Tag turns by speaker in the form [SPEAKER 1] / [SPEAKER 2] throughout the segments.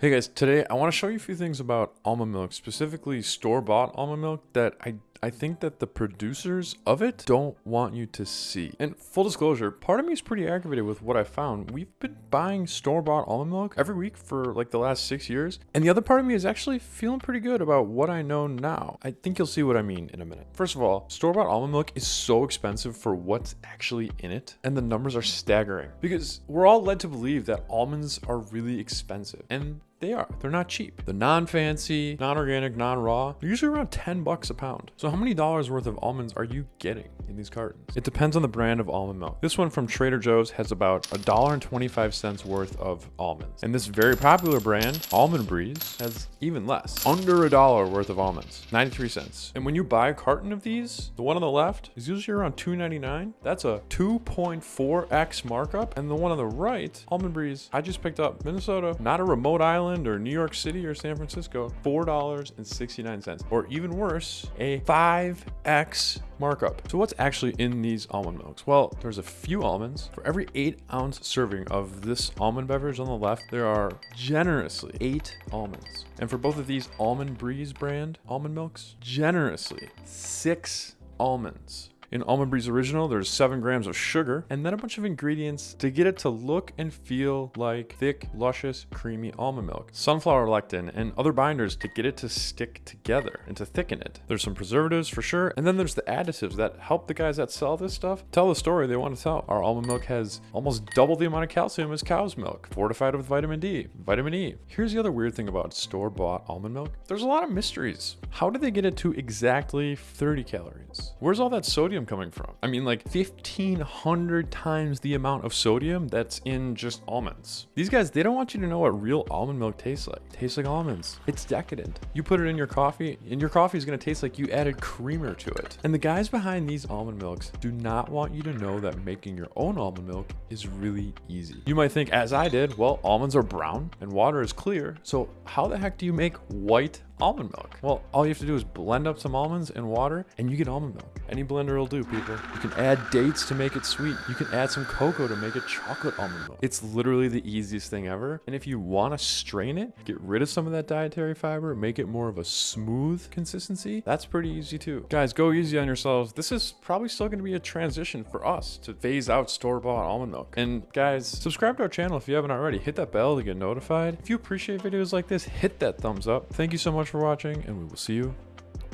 [SPEAKER 1] Hey guys, today I want to show you a few things about almond milk, specifically store-bought almond milk that I I think that the producers of it don't want you to see. And full disclosure, part of me is pretty aggravated with what I found. We've been buying store-bought almond milk every week for like the last six years. And the other part of me is actually feeling pretty good about what I know now. I think you'll see what I mean in a minute. First of all, store-bought almond milk is so expensive for what's actually in it. And the numbers are staggering because we're all led to believe that almonds are really expensive. And they are. They're not cheap. The non-fancy, non-organic, non-raw, they're usually around 10 bucks a pound. So how many dollars worth of almonds are you getting in these cartons? It depends on the brand of almond milk. This one from Trader Joe's has about a dollar and 25 cents worth of almonds. And this very popular brand, Almond Breeze, has even less. Under a dollar worth of almonds, 93 cents. And when you buy a carton of these, the one on the left is usually around 2.99. That's a 2.4x markup. And the one on the right, Almond Breeze, I just picked up Minnesota, not a remote island or New York City or San Francisco, $4.69. Or even worse, a 5x markup. So what's actually in these almond milks? Well, there's a few almonds. For every eight ounce serving of this almond beverage on the left, there are generously eight almonds. And for both of these Almond Breeze brand almond milks, generously six almonds. In Almond Breeze Original, there's 7 grams of sugar and then a bunch of ingredients to get it to look and feel like thick, luscious, creamy almond milk. Sunflower lecithin and other binders to get it to stick together and to thicken it. There's some preservatives for sure, and then there's the additives that help the guys that sell this stuff tell the story they want to tell. Our almond milk has almost double the amount of calcium as cow's milk, fortified with vitamin D, vitamin E. Here's the other weird thing about store-bought almond milk. There's a lot of mysteries. How do they get it to exactly 30 calories? Where's all that sodium sodium coming from? I mean, like 1500 times the amount of sodium that's in just almonds. These guys, they don't want you to know what real almond milk tastes like. It tastes like almonds. It's decadent. You put it in your coffee, and your coffee is going to taste like you added creamer to it. And the guys behind these almond milks do not want you to know that making your own almond milk is really easy. You might think, as I did, well, almonds are brown and water is clear. So how the heck do you make white almond milk? Well, all you have to do is blend up some almonds and water and you get almond milk. Any blender will do, people. You can add dates to make it sweet. You can add some cocoa to make it chocolate almond milk. It's literally the easiest thing ever. And if you want to strain it, get rid of some of that dietary fiber, make it more of a smooth consistency, that's pretty easy too. Guys, go easy on yourselves. This is probably still going to be a transition for us to phase out store-bought almond milk. And guys, subscribe to our channel if you haven't already. Hit that bell to get notified. If you appreciate videos like this, hit that thumbs up. Thank you so much for watching, and we will see you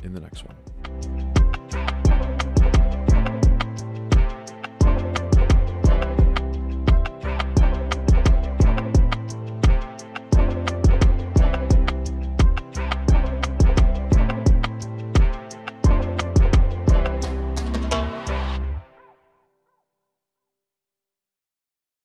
[SPEAKER 1] in the next one.